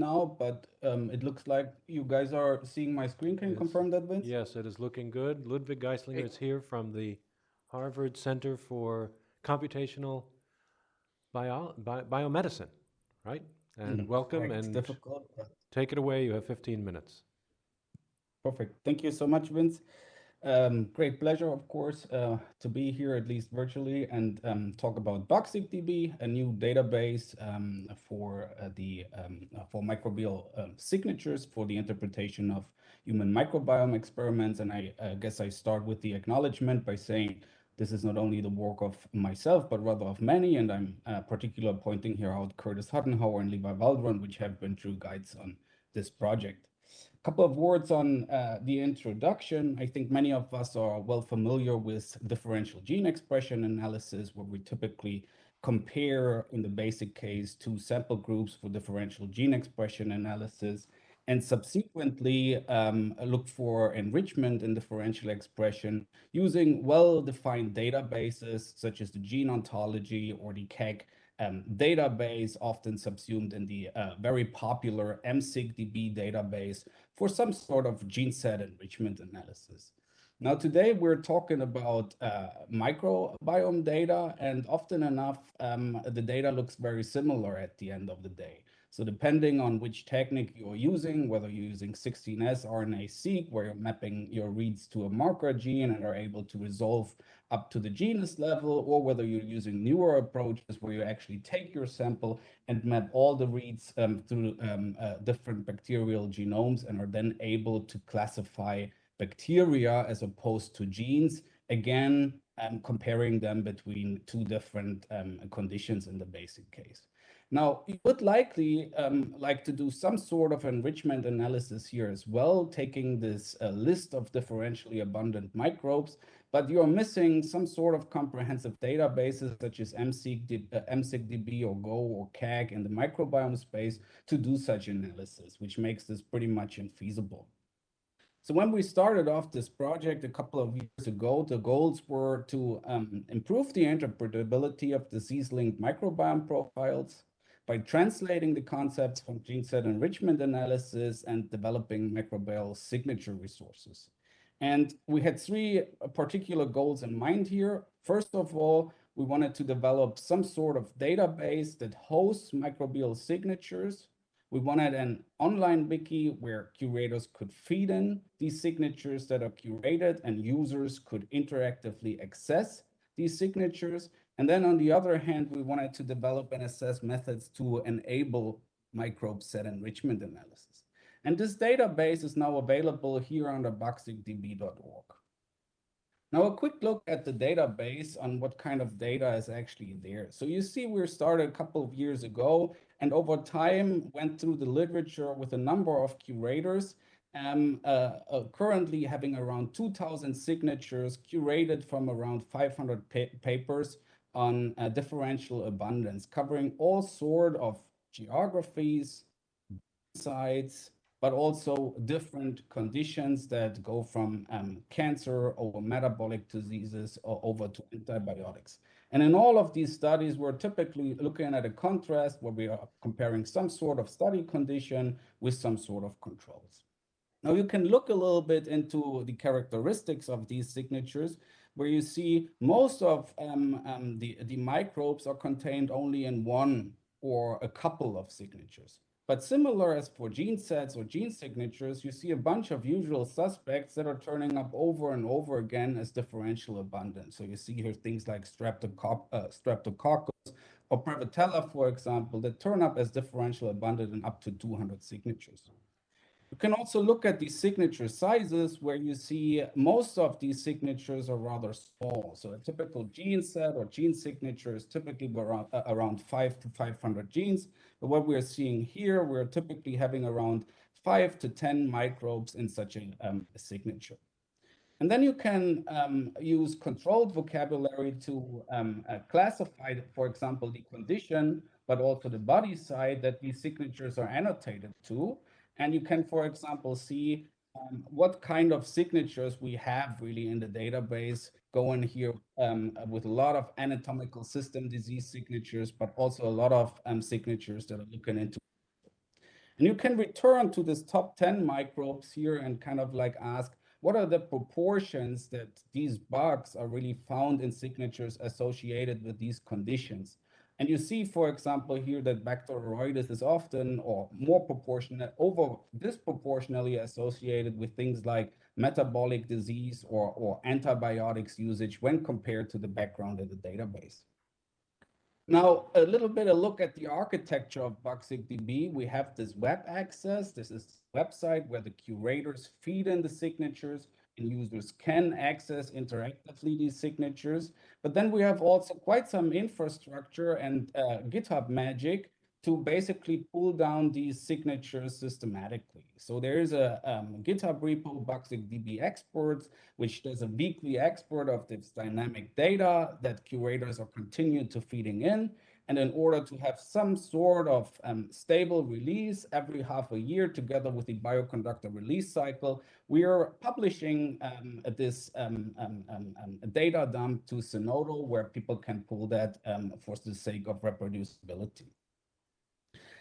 now, but um, it looks like you guys are seeing my screen. Can you confirm that, Vince? Yes, it is looking good. Ludwig Geistlinger is here from the Harvard Center for Computational Bio, Bi- Biomedicine, right? And Mm, welcome and difficult, take it away. You have 15 minutes. perfect. Thank you so much, Vince. Um, great pleasure, of course, uh, to be here, at least virtually, and um, talk about BugSigDB, a new database um, for uh, the um, uh, for microbial um, signatures for the interpretation of human microbiome experiments. And I guess I start with the acknowledgement by saying this is not only the work of myself, but rather of many, and I'm uh, particular pointing here out Curtis Huttenhower and Levi Waldron, which have been true guides on this project couple of words on uh, the introduction. I think many of us are well familiar with differential gene expression analysis, where we typically compare, in the basic case, two sample groups for differential gene expression analysis, and subsequently um, look for enrichment in differential expression using well-defined databases such as the gene ontology or the KEGG um, database, often subsumed in the uh, very popular MSigDB database for some sort of gene set enrichment analysis. Now, today we're talking about uh, microbiome data, and often enough, um, the data looks very similar at the end of the day. So depending on which technique you're using, whether you're using 16S RNA-seq, where you're mapping your reads to a marker gene and are able to resolve up to the genus level, or whether you're using newer approaches where you actually take your sample and map all the reads um, through um, uh, different bacterial genomes and are then able to classify bacteria as opposed to genes, again, um, comparing them between two different um, conditions in the basic case. Now, you would likely um, like to do some sort of enrichment analysis here as well, taking this uh, list of differentially abundant microbes, but you're missing some sort of comprehensive databases such as MSigDB, uh, MSigDB or Go or KEGG in the microbiome space to do such analysis, which makes this pretty much infeasible. So when we started off this project a couple of years ago, the goals were to um, improve the interpretability of disease-linked microbiome profiles, by translating the concepts from gene set enrichment analysis and developing microbial signature resources. And we had three particular goals in mind here. First of all, we wanted to develop some sort of database that hosts microbial signatures. We wanted an online wiki where curators could feed in these signatures that are curated and users could interactively access these signatures. And then on the other hand, we wanted to develop and assess methods to enable microbe set enrichment analysis. And this database is now available here under bugsigdb.org. Now a quick look at the database on what kind of data is actually there. So you see we started a couple of years ago and over time went through the literature with a number of curators um, uh, uh, currently having around 2,000 signatures curated from around 500 pa papers on uh, differential abundance, covering all sort of geographies, sites, but also different conditions that go from um, cancer over metabolic diseases or over to antibiotics. And in all of these studies, we're typically looking at a contrast where we are comparing some sort of study condition with some sort of controls. Now you can look a little bit into the characteristics of these signatures where you see most of um, um, the, the microbes are contained only in one or a couple of signatures. But similar as for gene sets or gene signatures, you see a bunch of usual suspects that are turning up over and over again as differential abundance. So you see here things like streptococcus, uh, streptococcus or Prevotella, for example, that turn up as differential abundant in up to 200 signatures. You can also look at the signature sizes where you see most of these signatures are rather small. So a typical gene set or gene signature is typically around, uh, around 5 to 500 genes. But what we're seeing here, we're typically having around 5 to 10 microbes in such a, um, a signature. And then you can um, use controlled vocabulary to um, uh, classify, for example, the condition, but also the body side that these signatures are annotated to. And you can, for example, see um, what kind of signatures we have really in the database going here um, with a lot of anatomical system disease signatures, but also a lot of um, signatures that are looking into. And you can return to this top 10 microbes here and kind of like ask, what are the proportions that these bugs are really found in signatures associated with these conditions? And you see, for example, here that Bacteroides is often or more proportionate, over disproportionately associated with things like metabolic disease or, or antibiotics usage when compared to the background in the database. Now, a little bit of look at the architecture of BugSigDB. We have this web access. This is website where the curators feed in the signatures users can access interactively these signatures. But then we have also quite some infrastructure and uh, GitHub magic to basically pull down these signatures systematically. So there is a um, GitHub repo, BugSigDB exports, which does a weekly export of this dynamic data that curators are continuing to feeding in. And in order to have some sort of um, stable release every half a year together with the bioconductor release cycle, we are publishing um, this um, um, um, um data dump to Zenodo where people can pull that for the sake of reproducibility.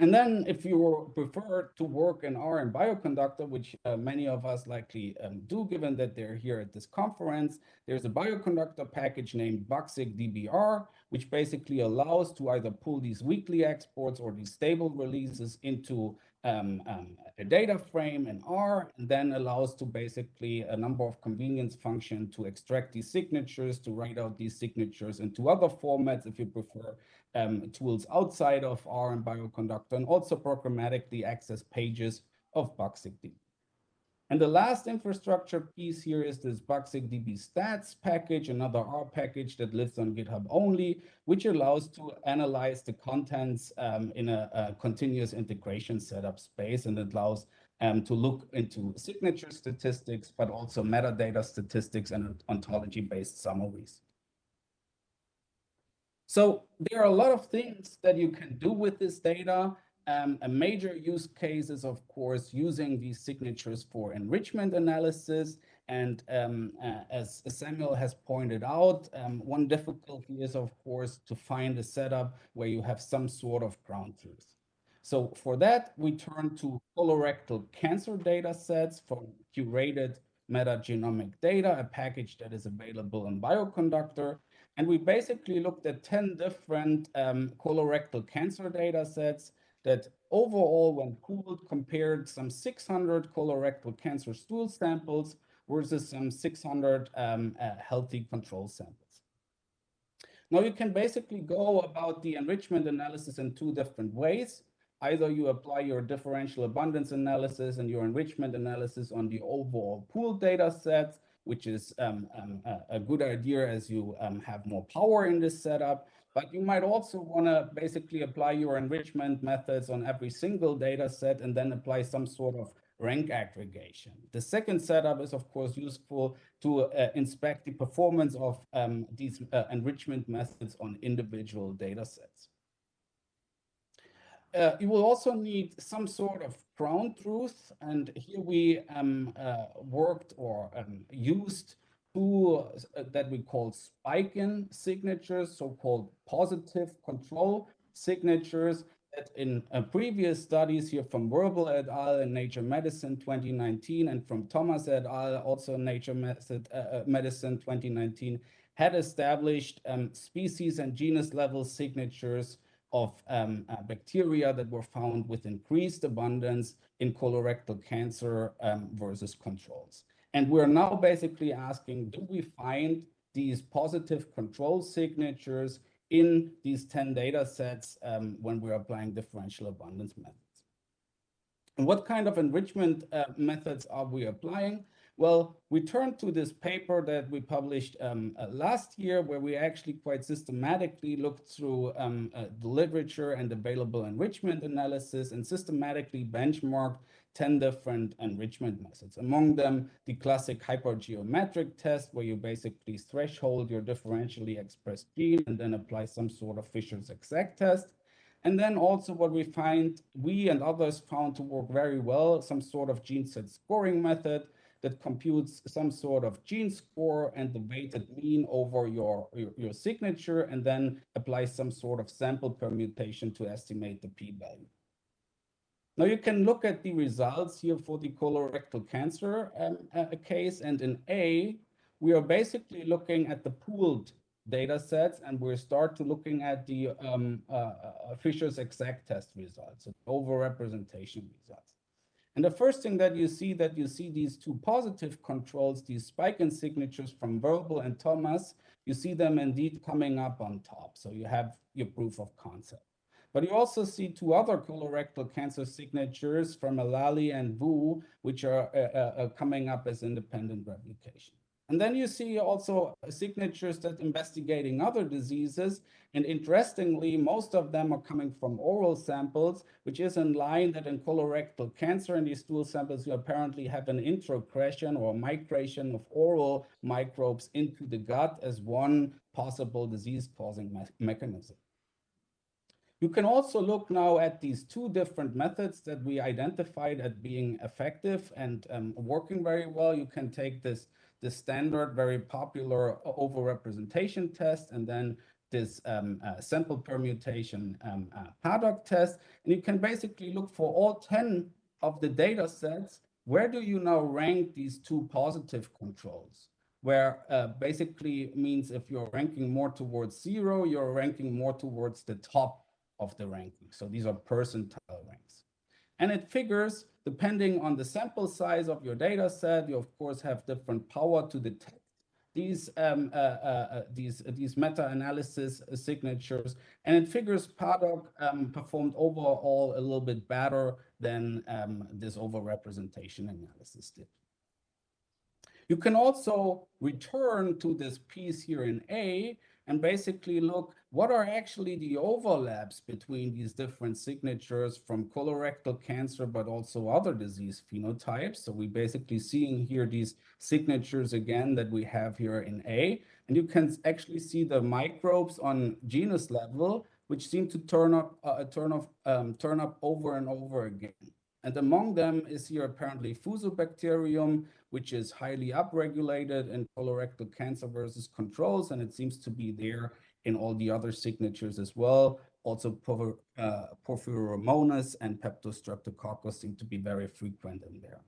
And then if you prefer to work in R and Bioconductor, which uh, many of us likely um, do, given that they're here at this conference, there's a Bioconductor package named BugSigDBR, which basically allows to either pull these weekly exports or these stable releases into um, um, a data frame in R, and then allows to basically a number of convenience function to extract these signatures, to write out these signatures into other formats if you prefer, um, tools outside of R and Bioconductor, and also programmatically access pages of BugSigDB. And the last infrastructure piece here is this BugSigDB stats package, another R package that lives on GitHub only, which allows to analyze the contents um, in a, a, continuous integration setup space and allows um, to look into signature statistics, but also metadata statistics and ontology-based summaries. So there are a lot of things that you can do with this data. Um, a major use case is, of course, using these signatures for enrichment analysis. And um, uh, as Samuel has pointed out, um, one difficulty is, of course, to find a setup where you have some sort of ground truth. So for that, we turn to colorectal cancer data sets from curated metagenomic data, a package that is available in Bioconductor. And we basically looked at 10 different um, colorectal cancer data sets that overall, when pooled, compared some 600 colorectal cancer stool samples versus some 600 um, uh, healthy control samples. Now you can basically go about the enrichment analysis in two different ways. Either you apply your differential abundance analysis and your enrichment analysis on the overall pool data sets, which is um, um, a, a, good idea as you um, have more power in this setup. But you might also want to basically apply your enrichment methods on every single data set and then apply some sort of rank aggregation. The second setup is, of course, useful to uh, inspect the performance of um, these uh, enrichment methods on individual data sets. Uh, you will also need some sort of ground truth. And here we um, uh, worked or um, used two uh, that we call spike-in signatures, so-called positive control signatures that in uh, previous studies here from Wirbel et al. in Nature Medicine 2019 and from Thomas et al. also Nature uh, uh, Medicine 2019 had established um, species and genus level signatures of um, uh, bacteria that were found with increased abundance in colorectal cancer um, versus controls. And we're now basically asking, do we find these positive control signatures in these 10 data sets um, when we're applying differential abundance methods? And what kind of enrichment uh, methods are we applying? Well, we turned to this paper that we published um, uh, last year, where we actually quite systematically looked through um, uh, the literature and available enrichment analysis and systematically benchmarked 10 different enrichment methods. Among them, the classic hypergeometric test, where you basically threshold your differentially expressed gene and then apply some sort of Fisher's exact test. And then also what we find, we and others found to work very well, some sort of gene set scoring method, that computes some sort of gene score and the weighted mean over your, your, your signature and then applies some sort of sample permutation to estimate the p-value. Now you can look at the results here for the colorectal cancer um, uh, case. And in A, we are basically looking at the pooled data sets and we start to looking at the um, uh, uh, Fisher's exact test results, so overrepresentation results. And the first thing that you see that you see these two positive controls, these spike in signatures from Wirbel and Thomas, you see them indeed coming up on top. So you have your proof of concept. But you also see two other colorectal cancer signatures from Alali and Wu, which are uh, uh, uh, coming up as independent replication. And then you see also signatures that investigating other diseases. And interestingly, most of them are coming from oral samples, which is in line that in colorectal cancer in these stool samples, you apparently have an introgression or migration of oral microbes into the gut as one possible disease-causing me mechanism. You can also look now at these two different methods that we identified as being effective and um, working very well. You can take this, this standard, very popular overrepresentation test, and then this um, uh, sample permutation um, uh, PADOG test. And you can basically look for all 10 of the data sets. Where do you now rank these two positive controls? Where uh, basically means if you're ranking more towards zero, you're ranking more towards the top of the ranking. So these are percentile ranks. And it figures, depending on the sample size of your data set, you of course have different power to detect these um, uh, uh, uh these uh, these meta-analysis signatures, and it figures PADOG um, performed overall a little bit better than um, this overrepresentation analysis did. You can also return to this piece here in A and basically look what are actually the overlaps between these different signatures from colorectal cancer, but also other disease phenotypes. So we basically seeing here these signatures again that we have here in A, and you can actually see the microbes on genus level, which seem to turn up, uh, turn off, um, turn up over and over again. And among them is here apparently Fusobacterium, which is highly upregulated in colorectal cancer versus controls, and it seems to be there in all the other signatures as well. Also, uh, Porphyromonas and Peptostreptococcus seem to be very frequent in there.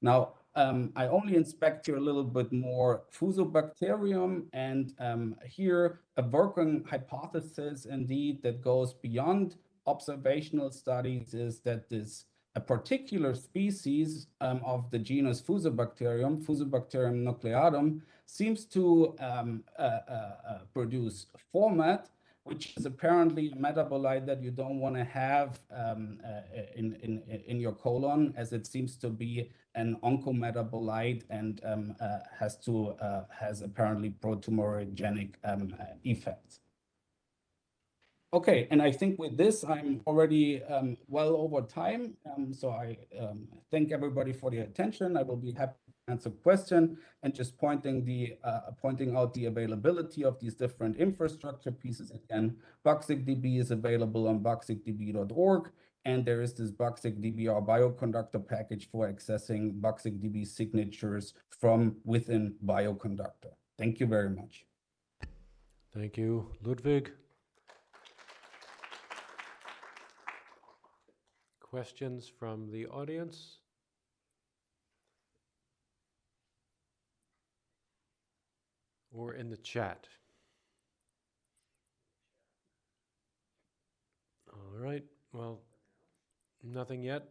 Now, um, I only inspect here a little bit more Fusobacterium, and um, here a working hypothesis indeed that goes beyond observational studies is that this a particular species um, of the genus Fusobacterium, Fusobacterium nucleatum, seems to um, uh, uh, uh, produce formate, which is apparently a metabolite that you don't want to have um, uh, in, in, in your colon, as it seems to be an oncometabolite and um, uh, has to uh, has apparently pro-tumorigenic um, effects. Okay, and I think with this, I'm already um, well over time. Um, so I um, thank everybody for the attention. I will be happy to answer question and just pointing the uh, pointing out the availability of these different infrastructure pieces. Again, BugSigDB is available on bugsigdb.org. And there is this BugSigDB or bioconductor package for accessing BugSigDB signatures from within Bioconductor. Thank you very much. Thank you, Ludwig. Questions from the audience? Or in the chat? All right, well, nothing yet.